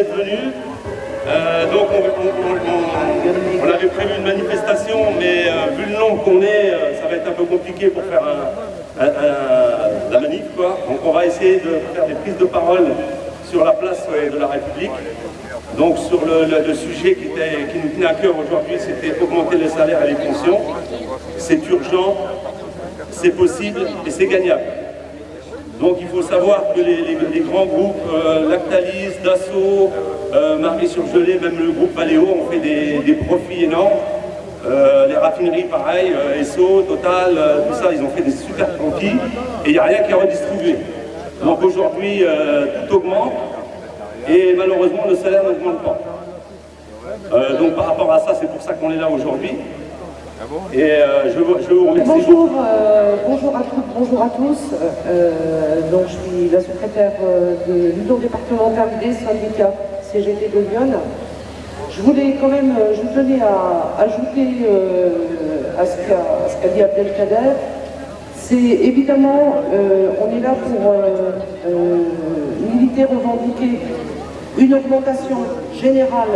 d'être venus. Euh, donc on, avait prévu une manifestation, mais euh, vu le nombre qu'on est, euh, ça va être un peu compliqué pour faire la manif. Quoi. Donc on va essayer de faire des prises de parole sur la place de la République. Donc sur le, sujet qui, qui, nous tenait à cœur aujourd'hui, c'était augmenter les salaires et les pensions. C'est urgent, c'est possible et c'est gagnable. Donc il faut savoir que les, grands groupes, euh, Lactalis, Dassault, euh, Marie-Surgelé, même le groupe Paléo ont fait des, profits énormes. Euh, les raffineries pareil, Esso, Total, tout ça, ils ont fait des super profits et il n'y a rien qui est redistribué. Donc aujourd'hui, tout augmente et malheureusement le salaire n'augmente pas. donc par rapport à ça, c'est pour ça qu'on est là aujourd'hui. Euh. Bonjour, euh, bonjour à toutes, bonjour à tous. Euh, donc, je suis la secrétaire de l'union départementale des syndicats CGT de Lyon. Je voulais quand même, je tenais à ajouter à ce qu'a dit Abdelkader. C'est évidemment, on est là pour militer, revendiquer une augmentation générale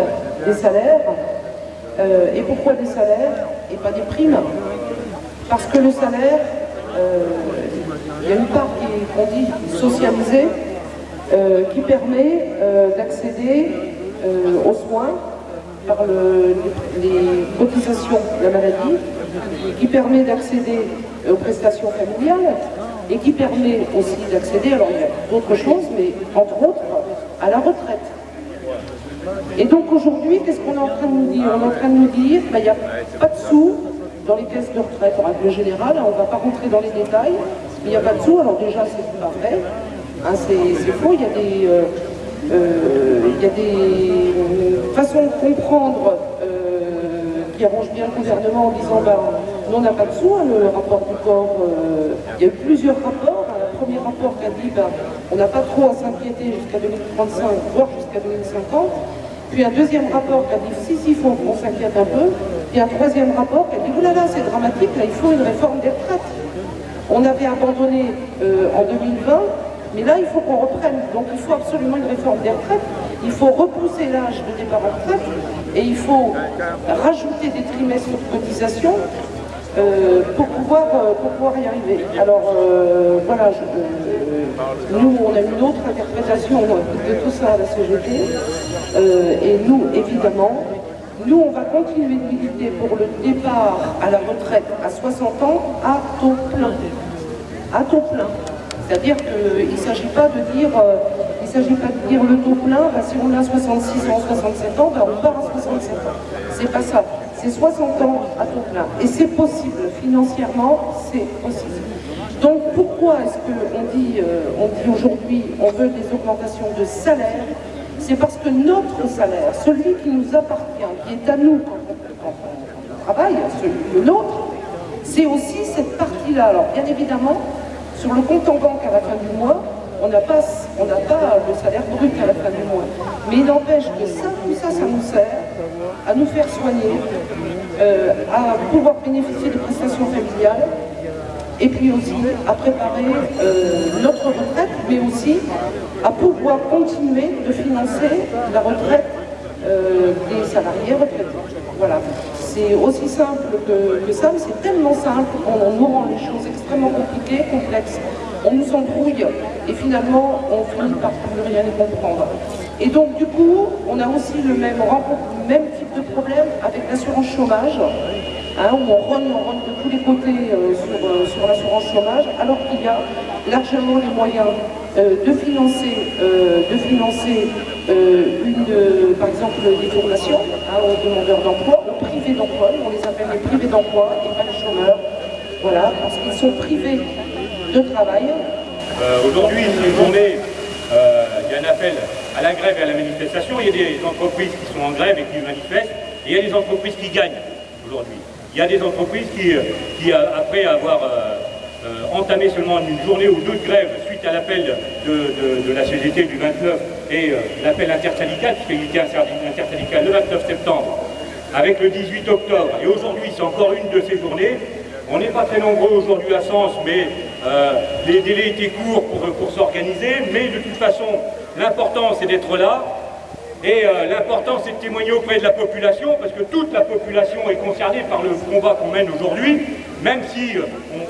des salaires, et pourquoi des salaires? Et pas des primes Parce que le salaire, euh, il y a une part qui est, dit, socialisée, euh, qui permet d'accéder aux soins par les cotisations de la maladie, qui permet d'accéder aux prestations familiales et qui permet aussi d'accéder, alors il y a d'autres choses, mais entre autres, à la retraite. Et donc aujourd'hui, qu'est-ce qu'on est en train de nous dire? On est en train de nous dire qu'il n'y a pas de sous dans les caisses de retraite. En règle générale, on ne va pas rentrer dans les détails, mais il n'y a pas de sous, alors déjà c'est pas vrai, hein, c'est faux, il y a des, euh, euh, des façons de comprendre euh, qui arrangent bien le gouvernement en disant ben, on n'a pas de sous, hein, le rapport du corps, il y a eu plusieurs rapports, premier rapport qui a dit ben, on n'a pas trop à s'inquiéter jusqu'à 2035, voire jusqu'à 2050, puis un deuxième rapport qui a dit si, si, faut qu'on s'inquiète un peu. Puis un troisième rapport qui a dit oulala, c'est dramatique, là, il faut une réforme des retraites. On avait abandonné euh, en 2020, mais là, il faut qu'on reprenne. Donc il faut absolument une réforme des retraites. Il faut repousser l'âge de départ en retraite et il faut rajouter des trimestres de cotisation euh, pour, pouvoir, euh, pour pouvoir y arriver. Alors voilà, nous on a une autre interprétation de tout ça à la CGT. Euh, et nous, évidemment, nous, on va continuer de militer pour le départ à la retraite à 60 ans à taux plein. À taux plein. C'est-à-dire qu'il ne s'agit pas de dire, euh, il s'agit pas de dire le taux plein, si on a 66 ans, 67 ans, bah, on part à 67 ans. C'est pas ça. C'est 60 ans à taux plein. Et c'est possible, financièrement, c'est possible. Donc pourquoi est-ce qu'on dit, euh, on dit aujourd'hui on veut des augmentations de salaire? C'est parce que notre salaire, celui qui nous appartient, qui est à nous quand on, travaille, celui de l'autre, c'est aussi cette partie-là. Alors bien évidemment, sur le compte en banque à la fin du mois, on n'a pas, pas le salaire brut à la fin du mois. Mais il n'empêche que ça, tout ça, ça nous sert à nous faire soigner, euh, à pouvoir bénéficier de prestations familiales, et puis aussi à préparer euh, notre retraite, mais aussi à pouvoir continuer de financer la retraite euh, des salariés retraités. Voilà. C'est aussi simple que, ça, mais c'est tellement simple qu'on nous rend les choses extrêmement compliquées, complexes. On nous embrouille et finalement on finit par plus rien comprendre. Et donc du coup, on a aussi le même, même type de problème avec l'assurance chômage. Hein, où on run, on de tous les côtés euh, euh, sur, l'assurance chômage, alors qu'il y a largement les moyens euh, de financer, de financer une, par exemple des formations hein, aux demandeurs d'emploi, aux privés d'emploi, on les appelle les privés d'emploi et pas les chômeurs, voilà, parce qu'ils sont privés travail. Aujourd'hui, c'est une journée, il y a un appel à la grève et à la manifestation, il y a des entreprises qui sont en grève et qui manifestent, et il y a des entreprises qui gagnent aujourd'hui. Il y a des entreprises qui, qui après avoir euh, euh, entamé seulement une journée ou deux de grève suite suite à l'appel de, la CGT du 29 et euh, l'appel intersyndical, puisqu'il était intersyndical le 29 septembre, avec le 18 octobre, et aujourd'hui c'est encore une de ces journées, on n'est pas très nombreux aujourd'hui à Sens, mais euh, les délais étaient courts pour, pour s'organiser, mais de toute façon, l'important c'est d'être là, et euh, l'important, c'est de témoigner auprès de la population, parce que toute la population est concernée par le combat qu'on mène aujourd'hui, même si euh,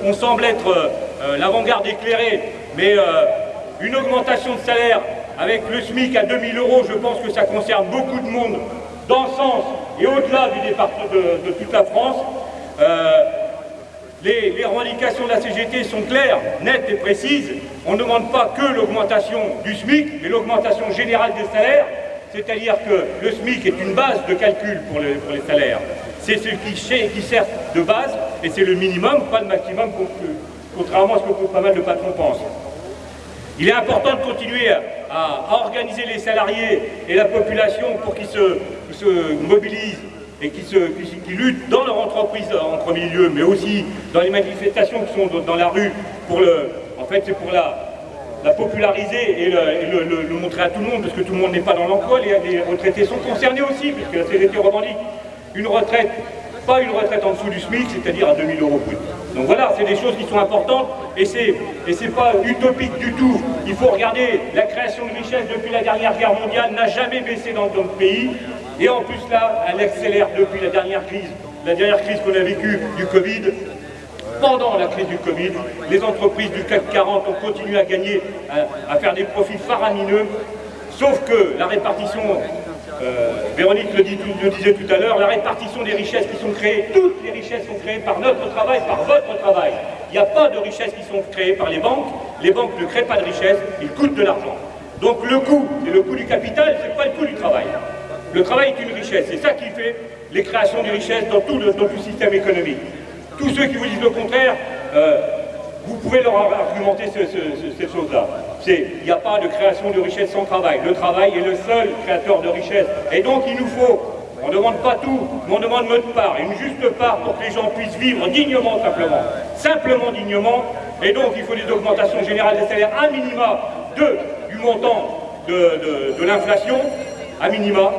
on, semble être l'avant-garde éclairée, mais une augmentation de salaire avec le SMIC à 2000 euros, je pense que ça concerne beaucoup de monde dans le sens et au-delà du département de, toute la France. Les, revendications de la CGT sont claires, nettes et précises. On ne demande pas que l'augmentation du SMIC, mais l'augmentation générale des salaires. C'est-à-dire que le SMIC est une base de calcul pour, les salaires. C'est ce qui, qui, sert de base et c'est le minimum, pas le maximum, contrairement à ce que pas mal de patrons pensent. Il est important de continuer à, organiser les salariés et la population pour qu'ils se, mobilisent et qu'ils luttent dans leur entreprise en premier lieu, mais aussi dans les manifestations qui sont dans la rue. Pour le, en fait, c'est pour la, la populariser et, le, montrer à tout le monde, parce que tout le monde n'est pas dans l'emploi, les, retraités sont concernés aussi, puisque la CGT revendique une retraite, pas une retraite en dessous du SMIC, c'est-à-dire à 2000 euros brut. Donc voilà, c'est des choses qui sont importantes, et c'est pas utopique du tout. Il faut regarder, la création de richesse depuis la dernière guerre mondiale n'a jamais baissé dans notre pays, et en plus là, elle accélère depuis la dernière crise, la dernière crise qu'on a vécue du Covid, pendant la crise du Covid, les entreprises du CAC 40 ont continué à gagner, à, faire des profits faramineux, sauf que la répartition, euh, Véronique le, disait tout à l'heure, la répartition des richesses qui sont créées, toutes les richesses sont créées par notre travail, par votre travail. Il n'y a pas de richesses qui sont créées par les banques, les banques ne créent pas de richesses, ils coûtent de l'argent. Donc le coût, c'est le coût du capital, c'est pas le coût du travail. Le travail est une richesse, c'est ça qui fait les créations de richesses dans tout le système économique. Tous ceux qui vous disent le contraire, euh, vous pouvez leur argumenter ces choses-là. Il n'y a pas de création de richesse sans travail. Le travail est le seul créateur de richesse. Et donc il nous faut, on ne demande pas tout, mais on demande notre part, une juste part pour que les gens puissent vivre dignement simplement. Simplement dignement. Et donc il faut des augmentations générales des salaires à minima de, du montant de, l'inflation, à minima.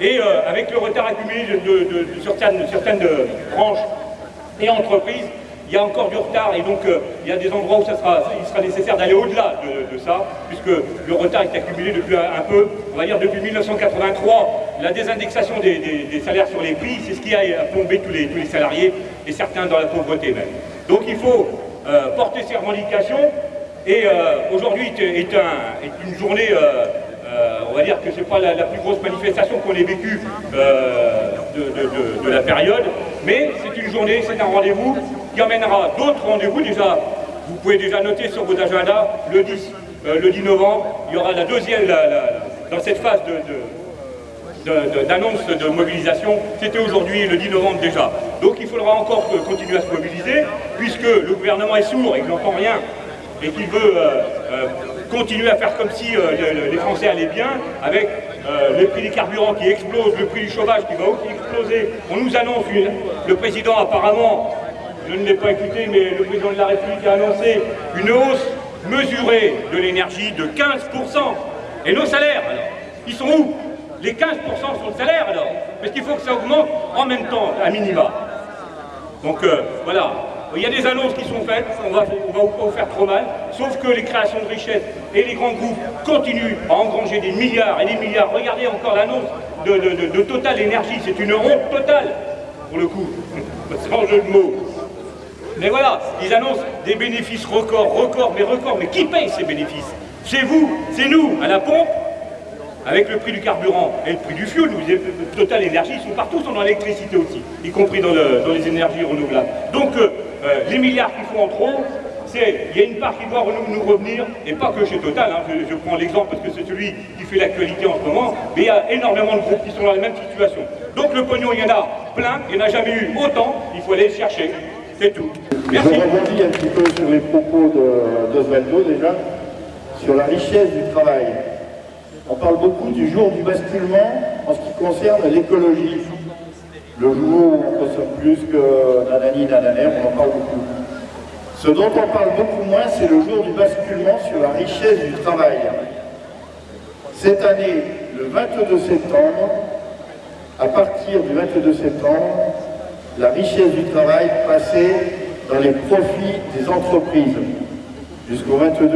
Et euh, avec le retard accumulé de, certaines, certaines branches et entreprises, il y a encore du retard et donc euh, il y a des endroits où il sera nécessaire d'aller au-delà de, ça, puisque le retard est accumulé depuis un, peu, on va dire depuis 1983, la désindexation des, salaires sur les prix, c'est ce qui a plombé tous les, salariés et certains dans la pauvreté même. Donc il faut euh, porter ces revendications et euh, aujourd'hui est, une journée on va dire que ce n'est pas la, plus grosse manifestation qu'on ait vécue de, de, la période, mais c'est une journée, c'est un rendez-vous qui emmènera d'autres rendez-vous. Déjà, vous pouvez déjà noter sur vos agendas, le 10, euh, le 10 novembre, il y aura la deuxième, dans cette phase d'annonce de, mobilisation, c'était aujourd'hui le 10 novembre déjà. Donc il faudra encore continuer à se mobiliser, puisque le gouvernement est sourd et qu'il n'entend rien, et qu'il veut euh, euh, continuer à faire comme si les Français allaient bien, avec euh, le prix des carburants qui explose, le prix du chômage qui va aussi exploser. On nous annonce, le président apparemment, je ne l'ai pas écouté, mais le président de la République a annoncé une hausse mesurée de l'énergie de 15%. Et nos salaires, alors, ils sont où? Les 15% sont le salaire alors? Parce qu'il faut que ça augmente en même temps, à minima. Donc euh, voilà, il y a des annonces qui sont faites, on va, on va vous faire trop mal, sauf que les créations de richesses et les grands groupes continuent à engranger des milliards et des milliards. Regardez encore l'annonce de, Total Énergie, c'est une honte totale, pour le coup, sans jeu de mots. Mais voilà, ils annoncent des bénéfices records, records, mais records, mais qui paye ces bénéfices? C'est vous, c'est nous, à la pompe, avec le prix du carburant et le prix du fioul, Total Énergie, ils sont partout, sont dans l'électricité aussi, y compris dans, les énergies renouvelables. Donc, euh, euh, les milliards qu'il faut en trop, c'est il y a une part qui doit nous, revenir, et pas que chez Total, hein, je, prends l'exemple parce que c'est celui qui fait l'actualité en ce moment, mais il y a énormément de groupes qui sont dans la même situation. Donc le pognon, il y en a plein, il n'y en a jamais eu autant, il faut aller le chercher, c'est tout. Merci. Je rebondis un petit peu sur les propos d'Osvaldo déjà, sur la richesse du travail. On parle beaucoup du jour du basculement en ce qui concerne l'écologie. Le jour où on consomme plus que nanani, nananer, on en parle beaucoup. Ce dont on parle beaucoup moins, c'est le jour du basculement sur la richesse du travail. Cette année, le 22 septembre, à partir du 22 septembre, la richesse du travail passait dans les profits des entreprises. Jusqu'au 22,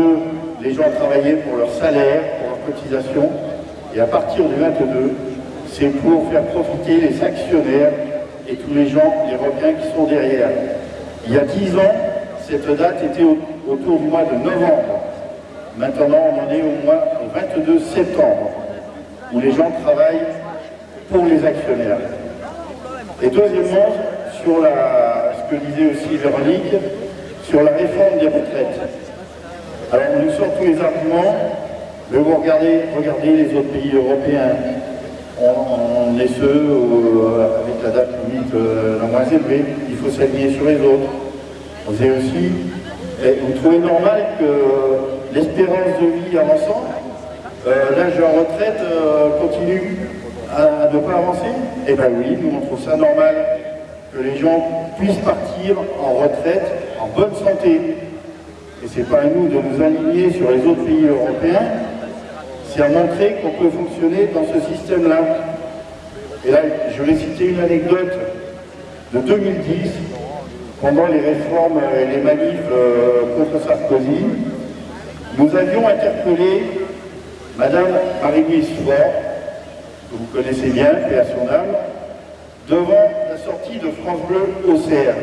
les gens travaillaient pour leur salaire, pour leur cotisation, et à partir du 22, c'est pour faire profiter les actionnaires et tous les gens, les requins qui sont derrière. Il y a 10 ans, cette date était autour du mois de novembre. Maintenant, on en est au mois au 22 septembre, où les gens travaillent pour les actionnaires. Et deuxièmement, sur ce que disait aussi Véronique, sur la réforme des retraites. Alors on nous sort tous les arguments, mais vous regardez, regardez les autres pays européens, on, est ceux euh, avec la date limite euh, la moins élevée, il faut s'aligner sur les autres. Avez aussi, vous trouvez normal que l'espérance de vie avançant, euh, l'âge de retraite continue à ne pas avancer Eh bien oui, nous on trouve ça normal que les gens puissent partir en retraite en bonne santé. Et ce n'est pas à nous de nous aligner sur les autres pays européens, c'est à montrer qu'on peut fonctionner dans ce système-là. Et là, je vais citer une anecdote de 2010, pendant les réformes et les manifs euh, contre Sarkozy, nous avions interpellé Madame Marie-Louise Fort, que vous connaissez bien, et à son âme, devant la sortie de France Bleu au CR.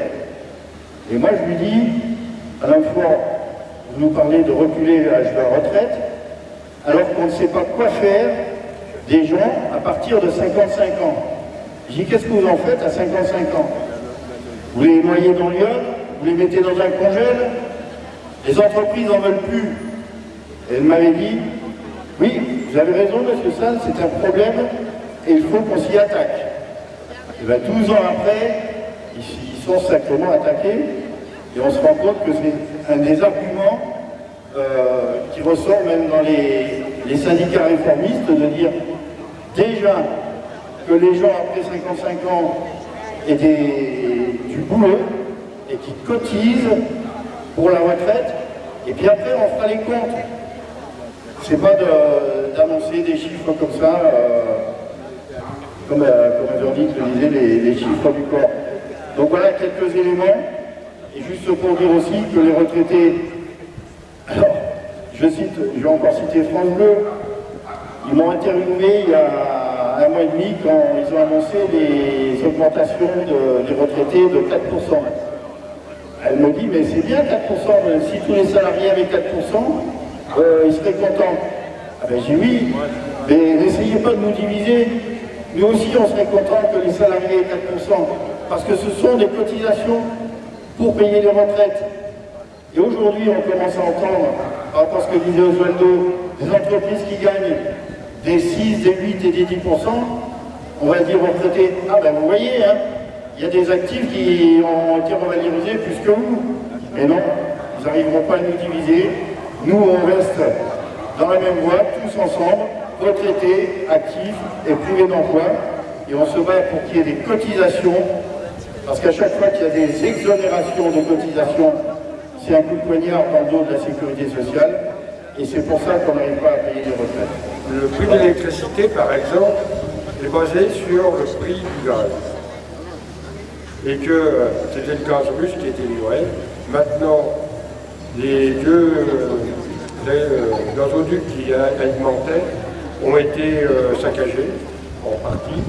Et moi je lui dis, à la fois, vous nous parlez de reculer l'âge de la retraite, alors qu'on ne sait pas quoi faire des gens à partir de 55 ans. Je dis, qu'est-ce que vous en faites à 55 ans? Vous les noyez dans l'iode Vous les mettez dans un congèle Les entreprises n'en veulent plus. Elle m'avait dit, oui, vous avez raison, monsieur Salle, c'est un problème et il faut qu'on s'y attaque. Et bien 12 ans après, ils, sont sacrément attaqués et on se rend compte que c'est un des arguments euh, qui ressort même dans les, syndicats réformistes de dire déjà que les gens après 55 ans aient du boulot et qui cotisent pour la retraite et puis après on fera les comptes. C'est pas d'annoncer des chiffres comme ça. Euh, comme, euh, comme le disait, les, chiffres du corps. Donc voilà quelques éléments. Et juste pour dire aussi que les retraités, alors, je cite, je vais encore citer France Bleu, ils m'ont interviewé il y a un mois et demi quand ils ont annoncé les augmentations des retraités de 4%. Elle me dit, mais c'est bien 4%, si tous les salariés avaient 4%, euh, ils seraient contents. Ah ben j'ai oui, mais n'essayez pas de nous diviser nous aussi, on serait content que les salariés aient 4%, parce que ce sont des cotisations pour payer les retraites. Et aujourd'hui, on commence à entendre, par rapport à ce que disait Oswaldo, des entreprises qui gagnent des 6, des 8 et des 10%, on va dire aux retraités, ah ben vous voyez, hein, il y a des actifs qui ont été revalorisés plus que vous. Mais non, ils n'arriveront pas à nous diviser. Nous, on reste dans la même voie, tous ensemble, retraités, actifs et privés d'emploi. Et on se bat pour qu'il y ait des cotisations, parce qu'à chaque fois qu'il y a des exonérations de cotisations, c'est un coup de poignard dans le dos de la sécurité sociale. Et c'est pour ça qu'on n'arrive pas à payer les retraites. Le prix de l'électricité, par exemple, est basé sur le prix du gaz. Et que euh, c'était le gaz russe qui était livré. Maintenant, les deux euh, euh, gazoducs qui alimentaient ont été saccagés, en partie.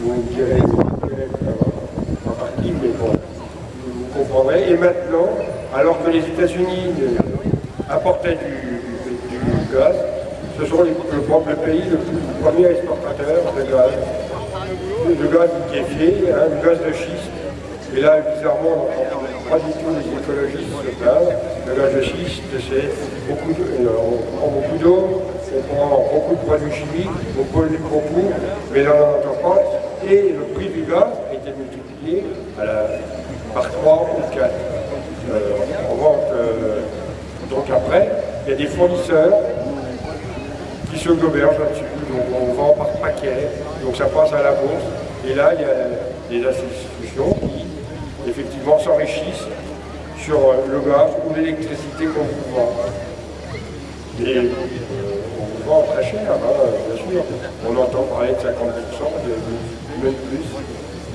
Vous direz en partie, mais bon, vous comprendrez. Et maintenant, alors que les États-Unis apportaient du, gaz, ce sont le, pays le, premier exportateur de gaz. De gaz liquéfié, hein, du gaz de schiste. Et là, bizarrement, pas du tout les écologistes se plaignent. Le gaz de schiste, c'est beaucoup on prend beaucoup d'eau, on prend beaucoup de produits chimiques, on pollue beaucoup, mais on n'entend pas, et le prix du gaz a été multiplié par 3 ou 4. Euh, vente, euh, donc après, il y a des fournisseurs qui se gobergent là-dessus, donc on vend par paquet, donc ça passe à la bourse, et là il y a des institutions qui effectivement s'enrichissent sur euh, le gaz ou l'électricité qu'on vous vend. Et euh, on vous vend très cher, hein, bien sûr. On entend parler de 50%, de, même plus.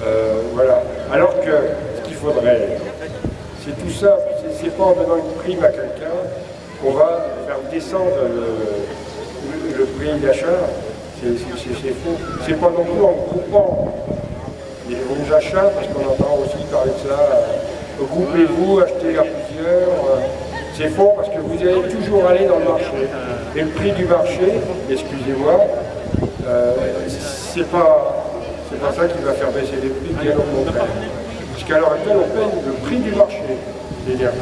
Euh, voilà. Alors que ce qu'il faudrait, c'est tout ça, c'est pas en donnant une prime à quelqu'un qu'on va faire descendre le, prix d'achat. C'est faux. C'est pas non plus en groupant les bons achats, parce qu'on entend aussi parler de ça, groupez-vous, achetez à plusieurs. C'est faux parce que vous allez toujours aller dans le marché. Et le prix du marché, excusez-moi, euh, c'est pas, pas ça qui va faire baisser les prix, bien au contraire. Puisqu'à l'heure actuelle, on paye le prix du marché d'énergie.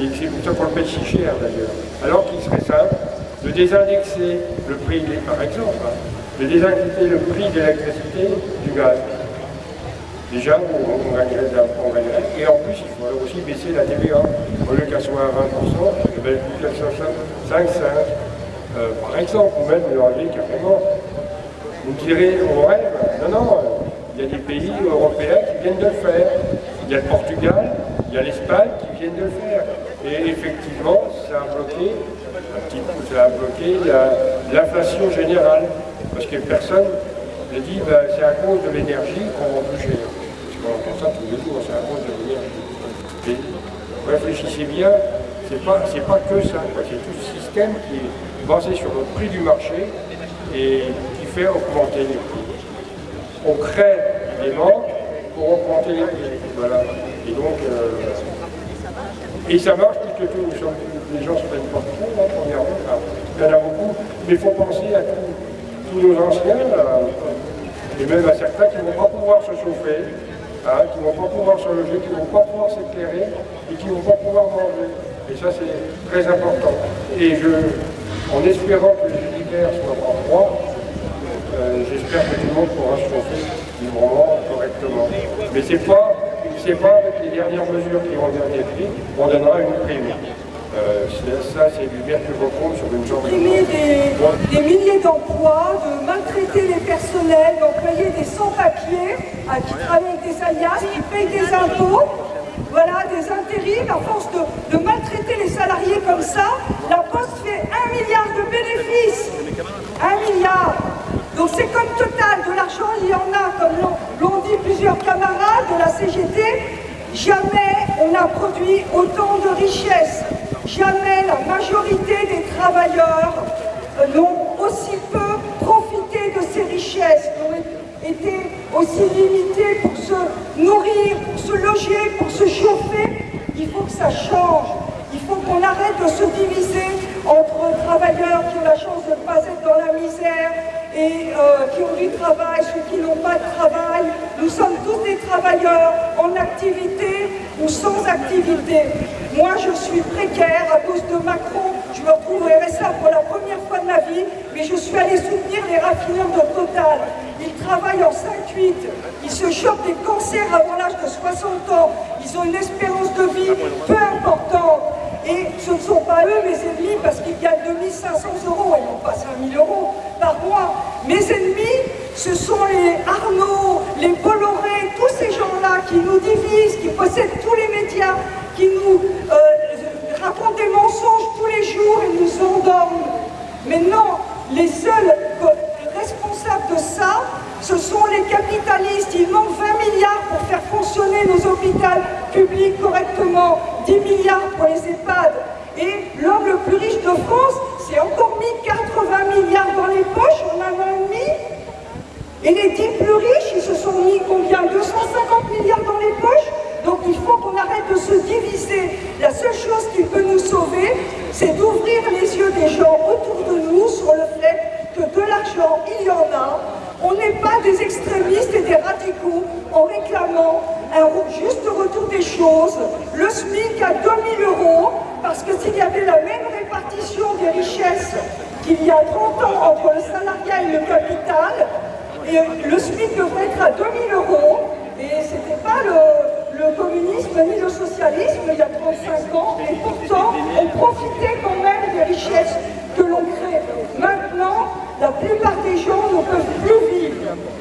Et c'est pour ça qu'on le paye si cher d'ailleurs. Alors qu'il serait simple de désindexer le prix, par exemple, hein, de désindexer le prix de l'électricité du gaz. Déjà, on, gagnerait, Et en plus, il faudrait aussi baisser la TVA. Au lieu qu'elle soit à 20%, ben, qu'elle soit 5, 5 euh, par exemple, ou même l'enlever carrément. Vous direz, on rêve. Non, non, il y a des pays européens qui viennent de le faire. Il y a le Portugal, il y a l'Espagne qui viennent de le faire. Et effectivement, ça a bloqué, ça a bloqué l'inflation générale. Parce que personne ne dit, ben, c'est à cause de l'énergie qu'on vend plus cher. Parce qu'on entend ça tous les jours, c'est à cause de l'énergie. Réfléchissez bien, c'est pas, pas que ça, c'est tout ce système qui est basé sur le prix du marché et qui fait augmenter les prix. On crée des manques pour augmenter les prix. Voilà. Et donc, euh, et ça marche puisque tous, les gens se prennent pas trop, hein, premièrement. il y en a beaucoup, mais il faut penser à tous nos anciens, et même à certains qui ne vont pas pouvoir se chauffer, hein, qui ne vont pas pouvoir se loger, qui ne vont pas pouvoir s'éclairer et qui ne vont pas pouvoir manger. Et ça, c'est très important. Et je, en espérant que les univers soient pas froids, euh, j'espère que tout le monde pourra se chauffer librement, correctement. Mais c'est pas c'est pas avec les dernières mesures qui vont être prises, on donnera une prime. Euh, ça, c'est du vertu compte sur une jambe. Des, des milliers d'emplois, de maltraiter les personnels, d'employer des sans-papiers qui travaillent avec des alias, qui payent des impôts, voilà, des intérims, à force de, de, maltraiter les salariés comme ça, la Poste fait un milliard de bénéfices. Un milliard. Donc c'est comme Total, de l'argent il y en a, comme l'ont dit plusieurs camarades de la CGT, jamais on n'a produit autant de richesses, jamais la majorité des travailleurs n'ont aussi peu profité de ces richesses, n'ont été aussi limités pour se nourrir, pour se loger, pour se chauffer. Il faut que ça change. Il faut qu'on arrête de se diviser entre travailleurs qui ont la chance de ne pas être dans la misère et euh, qui ont du travail, ceux qui n'ont pas de travail. Nous sommes tous des travailleurs en activité ou sans activité. Moi, je suis précaire à cause de Macron. Je me retrouve au RSA pour la première fois de ma vie, mais je suis allée soutenir les raffineurs de Total. Ils travaillent en 5-8, ils se chopent des cancers avant l'âge de 60 ans, ils ont une espérance de vie peu importante. Et ce ne sont pas eux mes ennemis parce qu'ils gagnent 2500 euros et non pas 5000 euros par mois. Mes ennemis, ce sont les Arnaud, les Bolloré, tous ces gens-là qui nous divisent, qui possèdent tous les médias, qui nous euh, racontent des mensonges tous les jours et nous endorment. Mais non, les seuls responsables de ça, ce sont les capitalistes. Il manque 20 milliards pour faire fonctionner nos hôpitaux publics correctement, 10 milliards pour les EHPAD. Et l'homme le plus riche de France s'est encore mis 80 milliards dans les poches en un an et demi. Et les 10 plus riches, ils se sont mis combien 250 milliards dans les poches donc il faut qu'on arrête de se diviser. La seule chose qui peut nous sauver, c'est d'ouvrir les yeux des gens autour de nous sur le fait que de l'argent, il y en a. On n'est pas des extrémistes et des radicaux en réclamant un juste retour des choses, le SMIC à 2000 euros, parce que s'il y avait la même répartition des richesses qu'il y a 30 ans entre le salariat et le capital, le SMIC devrait être à 2000 euros, et ce n'était pas le, le communisme ni le socialisme il y a 35 ans, et pourtant on profitait quand même des richesses que l'on crée. Maintenant, la plupart des gens ne peuvent plus vivre.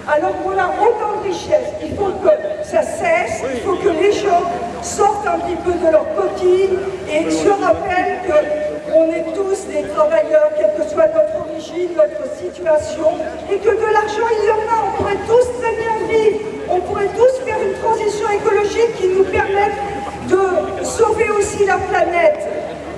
Alors qu'on a autant de richesses, il faut que ça cesse, il faut que les gens sortent un petit peu de leur coquille et se rappellent qu'on est tous des travailleurs, quelle que soit notre origine, notre situation, et que de l'argent, il y en a, on pourrait tous très bien vivre, on pourrait tous faire une transition écologique qui nous permette de sauver aussi la planète.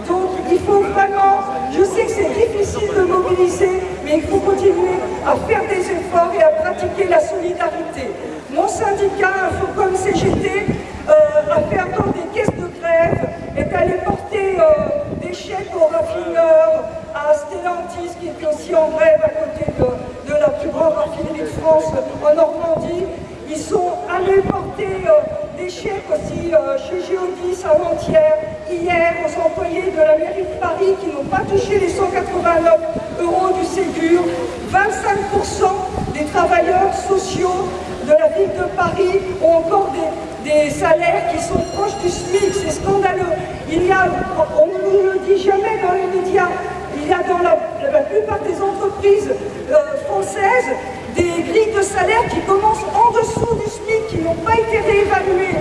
Donc il faut vraiment, je sais que c'est difficile de mobiliser, mais il faut continuer à faire des efforts et à pratiquer la solidarité. Mon syndicat, Infocom CGT, euh, a fait attendre des caisses de grève, est allé porter euh, des chèques aux raffineurs, à Stellantis qui est aussi en grève à côté de, la plus grande raffinerie de France en Normandie. Ils sont allés porter euh, des chèques aussi chez Géodis avant-hier, hier aux employés de la mairie de Paris qui n'ont pas touché les 189 euros du Ségur. 25% des travailleurs sociaux de la ville de Paris ont encore des, salaires qui sont proches du SMIC, c'est scandaleux. Il y a, on ne le dit jamais dans les médias, il y a dans la, plupart des entreprises euh, françaises des grilles de salaire qui commencent en dessous du SMIC, qui n'ont pas été réévaluées.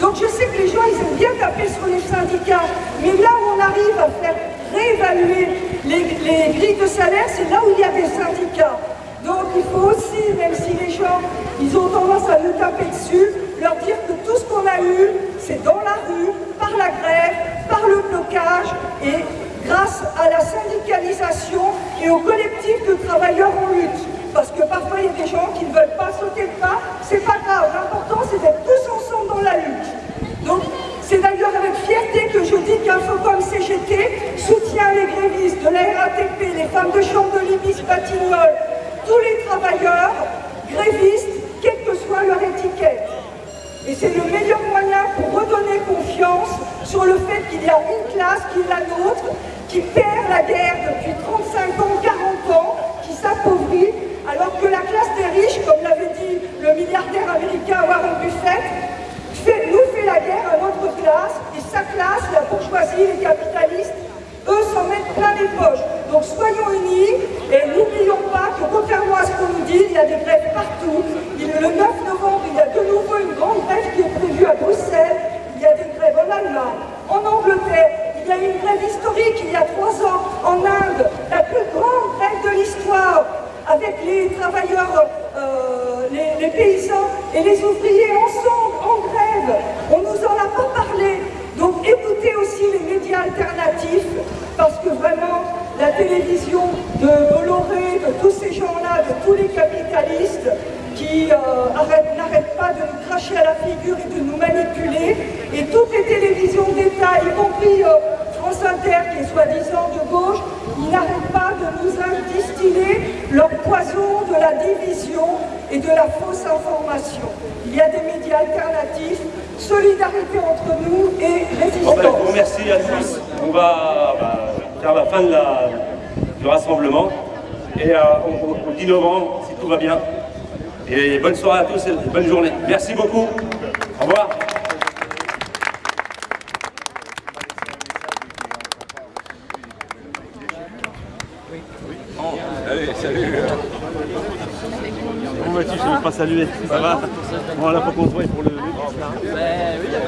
Donc je sais que les gens, ils aiment bien taper sur les syndicats, mais là où on arrive à faire réévaluer les, les grilles de salaire, c'est là où il y a des syndicats. Donc il faut aussi, même si les gens, ils ont tendance à nous taper dessus, leur dire que tout ce qu'on a eu, c'est dans la rue, par la grève, par le blocage et grâce à la syndicalisation et au collectif de travailleurs en lutte. Parce que parfois il y a des gens qui ne veulent pas sauter le pas, c'est pas grave, l'important c'est d'être tous ensemble dans la lutte. Donc c'est d'ailleurs avec fierté que je dis qu'Infocom CGT soutient les grévistes de la RATP, les femmes de chambre de l'Ibis Batignolles, tous les travailleurs grévistes, quelle que soit leur étiquette. Et c'est le meilleur moyen pour redonner confiance sur le fait qu'il y a une classe qui est la nôtre, qui perd la guerre depuis 35 ans, 40 ans, qui s'appauvrit, alors que la classe des riches, comme l'avait dit le milliardaire américain Warren Buffett, nous fait la guerre à notre classe, et sa classe, la bourgeoisie, les capitalistes, eux s'en mettent plein les poches. Donc soyons unis et n'oublions pas que contrairement à ce qu'on nous dit, il y a des grèves partout. le 9 novembre, il y a de nouveau une grande grève qui est prévue à Bruxelles. Il y a des grèves en Allemagne, en Angleterre. Il y a eu une grève historique il y a trois ans en Inde, la plus grande grève de l'histoire avec les travailleurs, euh, les, paysans et les ouvriers ensemble, en grève. On ne nous en a pas parlé. Donc écoutez aussi les médias alternatifs, parce que vraiment, la télévision de Bolloré, de tous ces gens-là, de tous les capitalistes qui euh, n'arrêtent pas de nous cracher à la figure et de nous manipuler, et toutes les télévisions d'État, y compris euh, France Inter, qui est soi-disant de gauche, ils n'arrêtent pas de nous distiller leur poison de la division et de la fausse information. Il y a des médias alternatifs, solidarité entre nous et résistance. Ben, je vous remercie à tous. On va bah, faire la fin de la, du rassemblement. Et euh, au 10 novembre, si tout va bien. Et bonne soirée à tous et bonne journée. Merci beaucoup. Au revoir. pas salué. Ça va On l'a pas convoyé pour le. oui, il y a.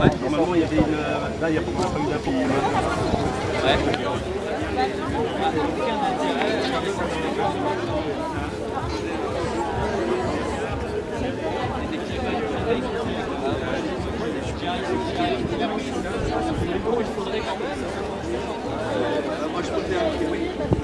Ouais. Normalement, il y avait une. Là, il n'y a pas eu d'appui. Ouais. Moi, je peux faire